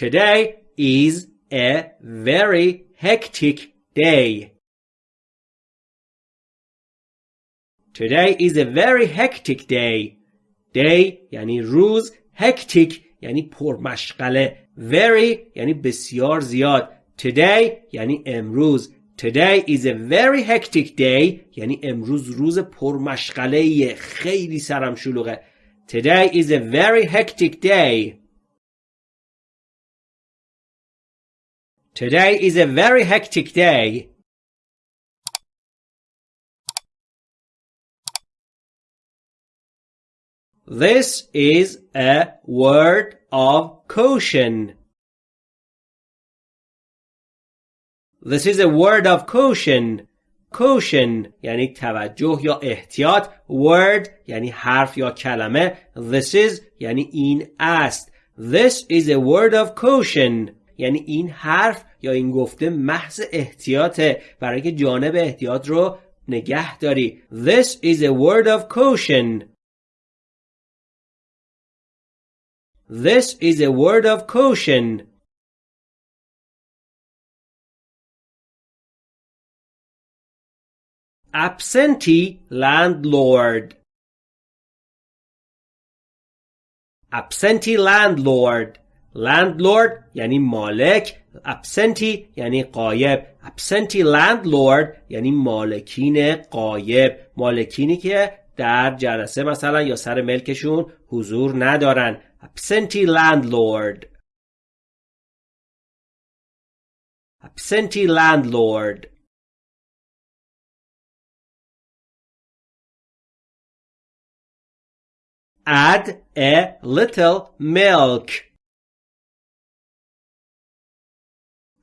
Today is a very hectic day. Today is a very hectic day. Day یعنی روز hectic یعنی پرمشغله very یعنی بسیار زیاد Today یعنی امروز Today is a very hectic day یعنی امروز روز پرمشغله خیلی سرم شلوغه Today is a very hectic day Today is a very hectic day. This is a word of caution. This is a word of caution. caution یعنی توجه یا احتیاط word یعنی حرف یا کلمه this is یعنی این است this is a word of caution یعنی این حرف یا این گفته محض احتیاطه برای که جانب احتیاط رو نگه داری This is a word of caution This is a word of caution Absentee landlord Absentee landlord landlord یعنی مالک absentee یعنی قایب absentee landlord یعنی مالکین قایب مالکینی که در جلسه مثلا یا سر ملکشون حضور ندارن absentee landlord absentee landlord add a little milk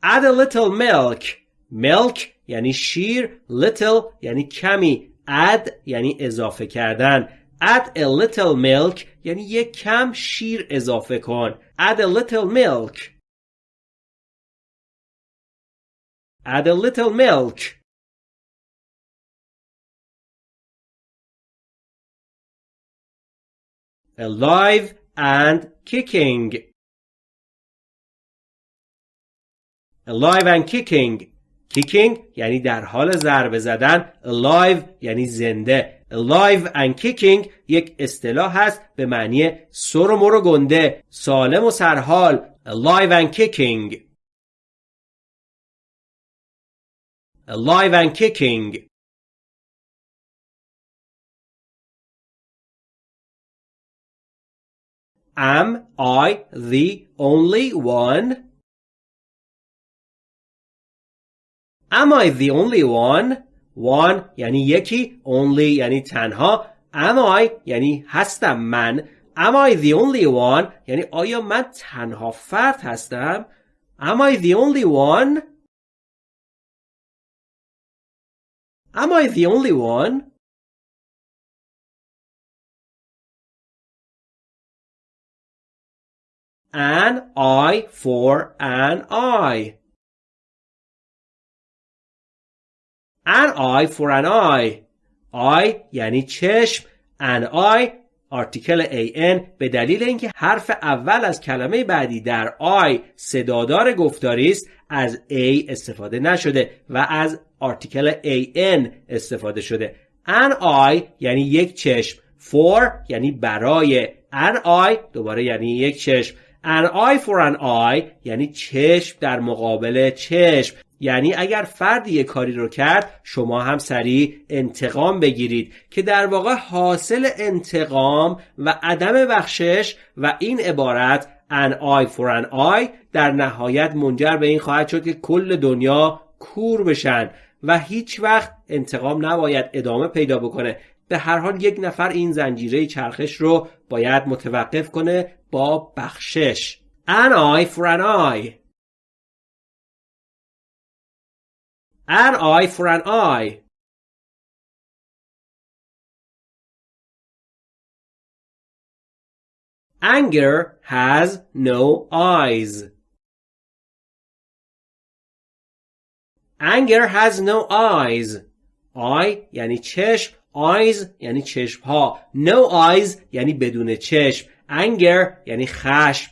add a little milk milk یعنی شیر little یعنی کمی add یعنی اضافه کردن add a little milk یعنی یک کم شیر اضافه کن add a little milk add a little milk alive and kicking alive and kicking kicking یعنی در حال ضربه زدن alive یعنی زنده alive and kicking یک اصطلاح هست به معنی سر و مر گنده سالم و سرحال alive and kicking alive and kicking Am I the only one? Am I the only one? One یعنی یکی only یعنی تنها Am I یعنی هستم من Am I the only one یعنی آیا من تنها فرد هستم Am I the only one Am I the only one An eye for an eye An eye for an eye eye یعنی چشم. An eye آرتیکل an به دلیل اینکه حرف اول از کلمه بعدی در I صدادار گفتاری است از a استفاده نشده و از آرتیکل an استفاده شده. An eye یعنی یک چشم. For یعنی برای. An eye دوباره یعنی یک چشم. An eye for an eye یعنی چشم در مقابل چشم. یعنی اگر فردی یک کاری رو کرد شما هم سریع انتقام بگیرید که در واقع حاصل انتقام و عدم بخشش و این عبارت an eye for an eye در نهایت منجر به این خواهد شد که کل دنیا کور بشن و هیچ وقت انتقام نباید ادامه پیدا بکنه. به هر حال یک نفر این زنجیره چرخش رو باید متوقف کنه با بخشش. an eye for an eye. An eye for an eye. Anger has no eyes. Anger has no eyes. Eye یعنی چشم eyes یعنی چشم ها no eyes یعنی بدون چشم anger یعنی خشم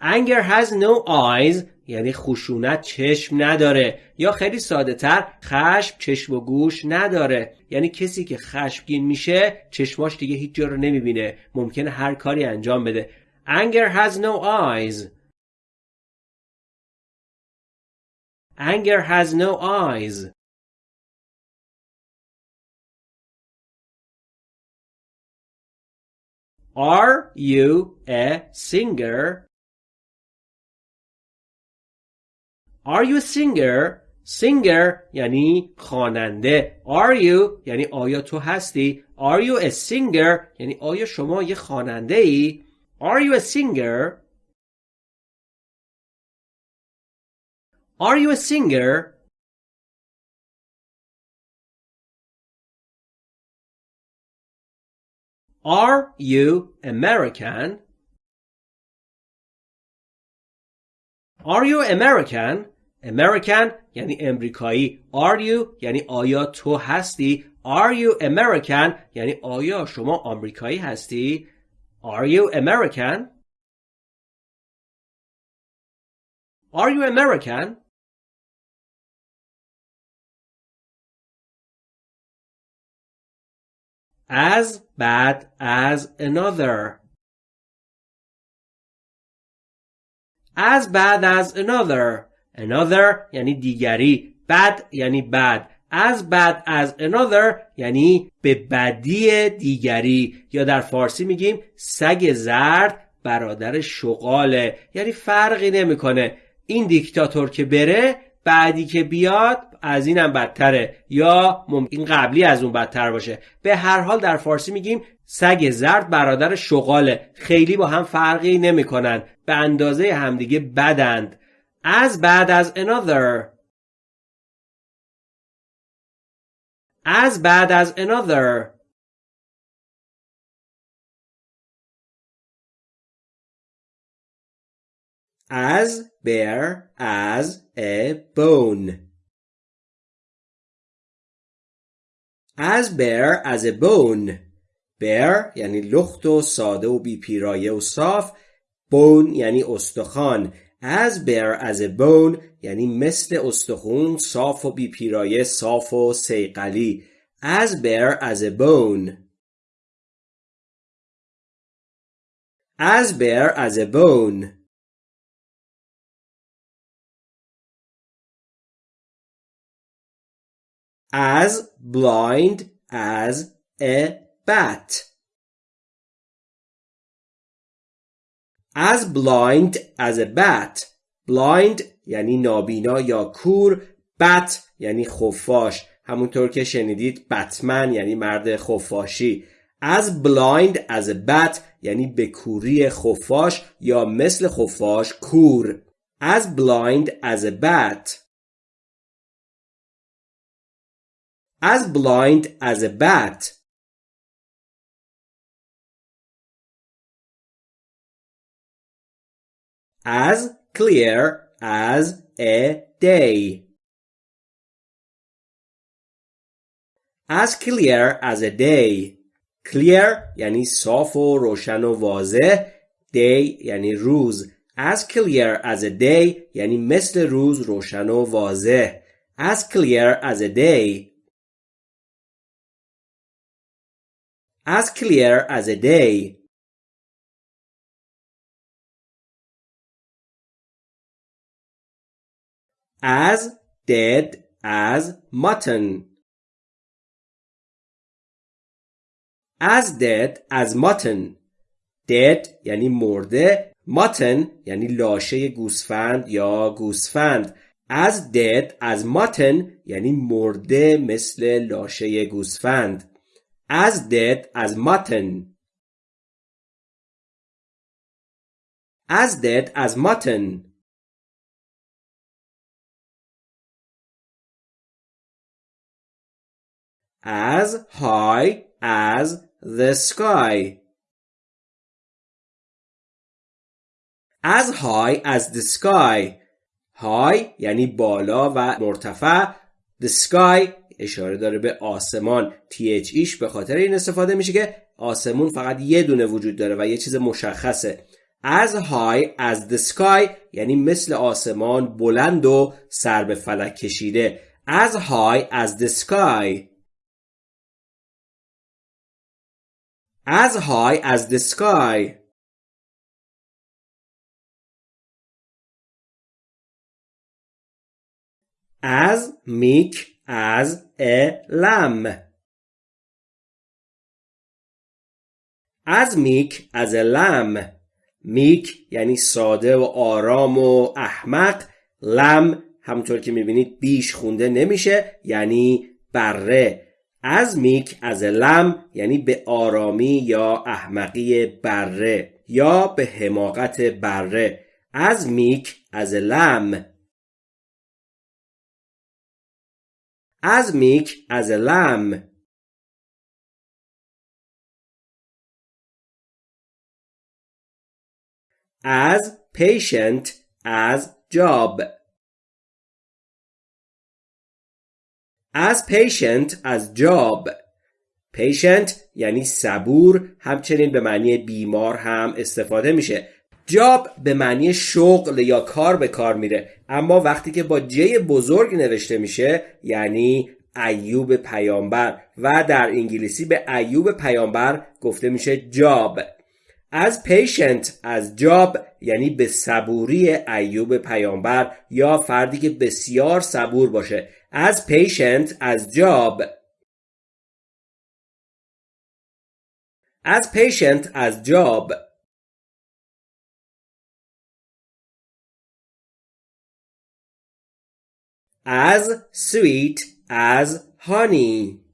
anger has no eyes یعنی خشونت چشم نداره. یا خیلی ساده تر خشم چشم و گوش نداره. یعنی کسی که خشمگین میشه چشماش دیگه هیچ جا رو نمی‌بینه. ممکنه هر کاری انجام بده. Anger has no eyes. Anger has no eyes. Are you a singer? Are you a singer? singer یعنی خواننده Are you یعنی آیا تو هستی Are you a singer یعنی آیا شما یه خواننده ای Are you a singer Are you a singer Are you American? Are you American? American یعنی امریکایی. Are you یعنی آیا تو هستی؟ Are you American یعنی آیا شما آمریکایی هستی؟ Are you American? Are you American? as bad as another as bad as another Another یعنی دیگری bad یعنی بد as bad as another یعنی به بدی دیگری. یا در فارسی میگیم سگ زرد برادر شغاله. یعنی فرقی نمی‌کنه. این دیکتاتور که بره بعدی که بیاد از اینم بدتره. یا ممکن قبلی از اون بدتر باشه. به هر حال در فارسی میگیم سگ زرد برادر شغاله. خیلی با هم فرقی نمی‌کنن. به اندازه همدیگه بدند. As bad as another as bad as another as bare as a bone as bare as a bone bare یعنی لخت و ساده و بیپیرایه و صاف bone یعنی استخوان as bare as a bone یعنی مثل استخون صاف و بیپیرایه صاف و سیقلی as bare as a bone as bare as a bone as blind as a bat. As blind a bat. blind یعنی نابینا یا کور. Bat یعنی خفاش. همونطور که شنیدید بتمن یعنی مرد خفاشی. As blind a bat یعنی به کوری خفاش یا مثل خفاش کور. As blind a bat. As blind as a As clear as a day. As clear as a day. Clear یعنی صاف و روشن و واضح. Day یعنی روز. As clear as a day یعنی مثل روز روشن و واضح. As clear as a day. as clear as a day. As dead as mutton. As dead as mutton. Dead یعنی مرده. Mutton یعنی لاشه گوسفند یا گوسفند. As dead as mutton یعنی مرده مثل لاشه گوسفند. as dead as mutton as dead as mutton as high as the sky. As high as the sky. High یعنی بالا و مرتفع. The sky اشاره داره به آسمان. Th ایش به خاطر این استفاده میشه که آسمون فقط یه دونه وجود داره و یه چیز مشخصه. As high as the sky یعنی مثل آسمان بلند و سر به فلک کشیده. As high as the sky. As high as the sky. As meek as a lamb. Meek as a lamb. میک یعنی ساده و آرام و احمق. لم همونطور که می‌بینید بیش خونده نمیشه یعنی بره. از میک از لم یعنی به آرامی یا احمقی بره یا به حماقت بره. از میک از لم. از میک از لم. as patient as job. As patient as job. Patient یعنی صبور همچنین به معنی بیمار هم استفاده میشه. جاب به معنی شغل یا کار به کار میره. اما وقتی که با جی بزرگ نوشته میشه یعنی ایوب پیامبر. و در انگلیسی به ایوب پیامبر گفته میشه جاب as patient as Job یعنی به صبوری ایوب پیامبر یا فردی که بسیار صبور باشه. as patient as Job as پیشنت از جاب از sweet as honey.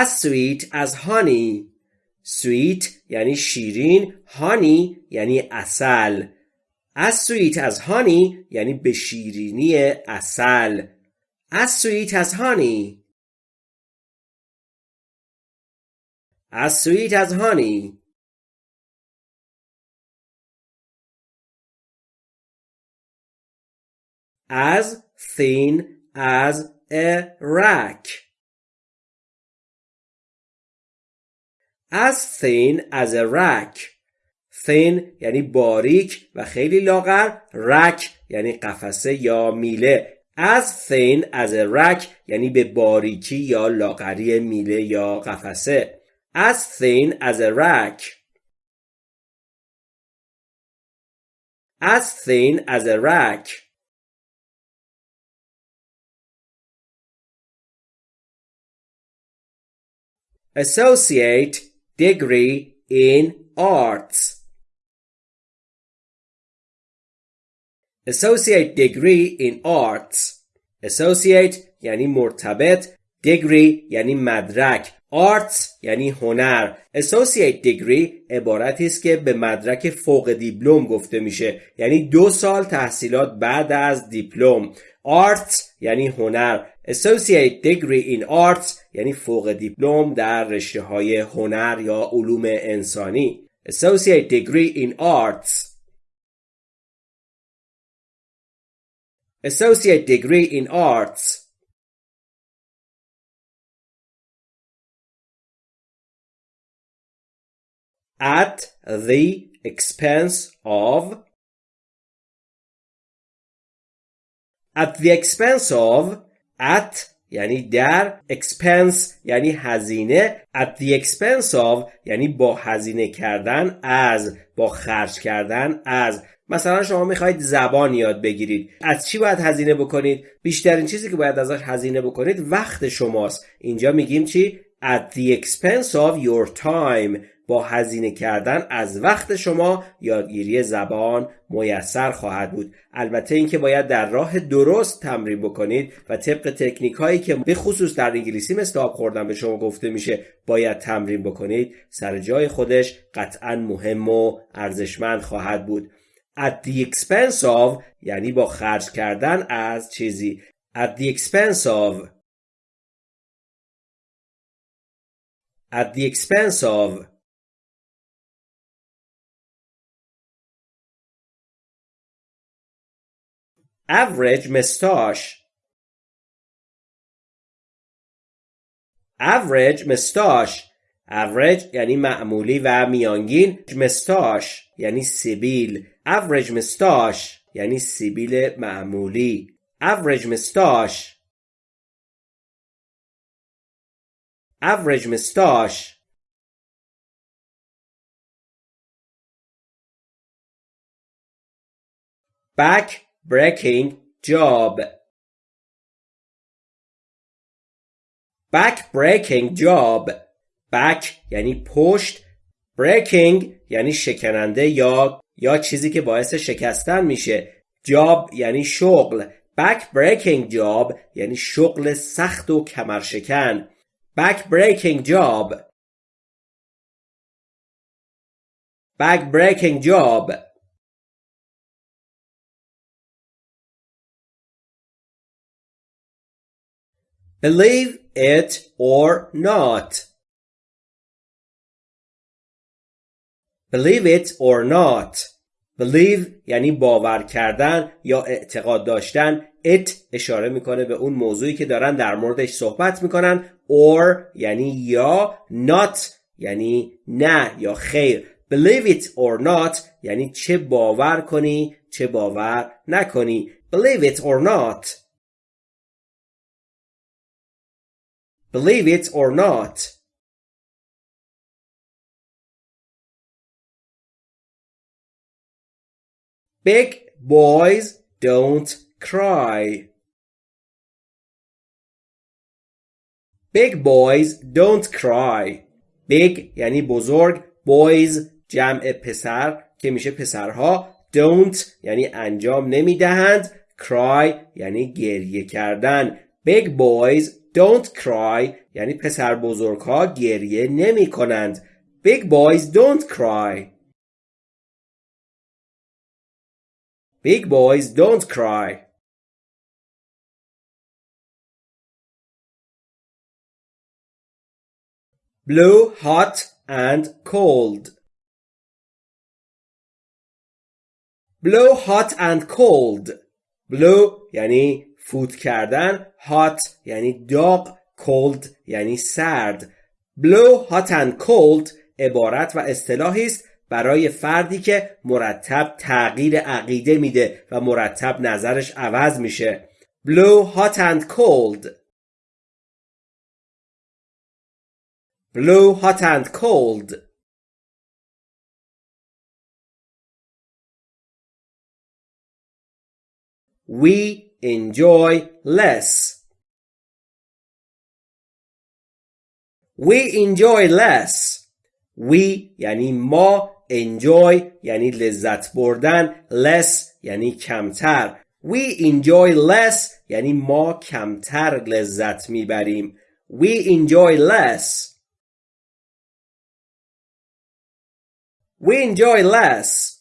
As sweet as honey sweet یعنی شیرین honey یعنی اصل as sweet as honey یعنی به شیرینی اصل as sweet as honey as sweet as honey as thin as a rack as thin as a rack thin یعنی باریک و خیلی لاغر rack یعنی قفسه یا میله as thin as a rack یعنی به باریکی یا لاغری میله یا قفسه as thin as a rack as thin as a rack associate degree in arts. Associate degree in arts. Associate یعنی مرتبط degree یعنی مدرک. Arts یعنی هنر. Associate degree عبارتی است که به مدرک فوق دیپلم گفته میشه. یعنی دو سال تحصیلات بعد از دیپلم. Arts یعنی هنر Associate Degree in Arts یعنی فوق دیپلم در رشته های هنر یا علوم انسانی Associate Degree in Arts Associate Degree in Arts At the expense of At the expense of at یعنی در expense یعنی هزینه at the expense of یعنی با هزینه کردن از با خرج کردن از. مثلا شما می‌خواید زبان یاد بگیرید. از چی باید هزینه بکنید؟ بیشترین چیزی که باید ازش هزینه بکنید وقت شماست. اینجا میگیم چی؟ at the expense of your time. با هزینه کردن از وقت شما یادگیری زبان میسر خواهد بود. البته اینکه باید در راه درست تمرین بکنید و طبق تکنیک هایی که به خصوص در انگلیسی مثل آب خوردن به شما گفته میشه باید تمرین بکنید. سر جای خودش قطعا مهم و ارزشمند خواهد بود. At the expense of یعنی با خرج کردن از چیزی. At the expense of. At the expense of. Average mustache average mustache average یعنی معمولی و میانگین. مستاش یعنی سیبیل. Average مستاش یعنی سیبیل معمولی. Average مستاش average مستاش back breaking job back breaking job back یعنی پشت breaking یعنی شکننده یا یا چیزی که باعث شکستن میشه جاب یعنی شغل back breaking job یعنی شغل سخت و کمرشکن back breaking job back breaking job believe it or not. Believe it or not. Believe یعنی باور کردن یا اعتقاد داشتن. It اشاره می‌کنه به اون موضوعی که دارن در موردش صحبت می‌کنن. Or یعنی یا not یعنی نه یا خیر. Believe it or not یعنی چه باور کنی چه باور نکنی. Believe it or not. Believe it or not Big boys don't cry. Big boys don't cry. Big یعنی بزرگ boys جمع پسر که میشه پسرها don't یعنی انجام نمی‌دهند cry یعنی گریه کردن big boys don't cry یعنی پسر بزرگها گریه نمی کنند big boys don't cry Big boys don't cry. Blue, hot and cold. Blow hot and cold. Blow یعنی فوت کردن. hot یعنی داغ. cold یعنی سرد. Blow hot and cold عبارت و اصطلاحی است برای فردی که مرتب تغییر عقیده میده و مرتب نظرش عوض میشه blow hot and cold blow hot and cold we enjoy less we enjoy less we یعنی ما enjoy یعنی لذت بردن less یعنی کمتر we enjoy less یعنی ما کمتر لذت میبریم we enjoy less we enjoy less